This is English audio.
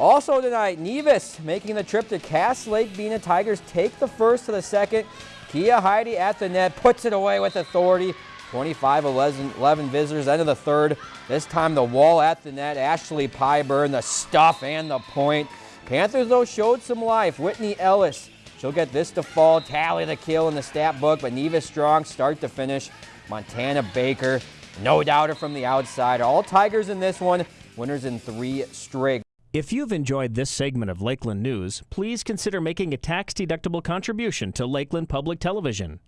Also tonight, Nevis making the trip to Cass Lake Bena Tigers take the first to the second. Kia Heidi at the net, puts it away with authority. 25-11 visitors, end of the third. This time the wall at the net. Ashley Pyburn, the stuff and the point. Panthers, though, showed some life. Whitney Ellis, she'll get this to fall. Tally the kill in the stat book, but Nevis strong, start to finish. Montana Baker, no doubter from the outside. All Tigers in this one, winners in three straight. If you've enjoyed this segment of Lakeland News, please consider making a tax-deductible contribution to Lakeland Public Television.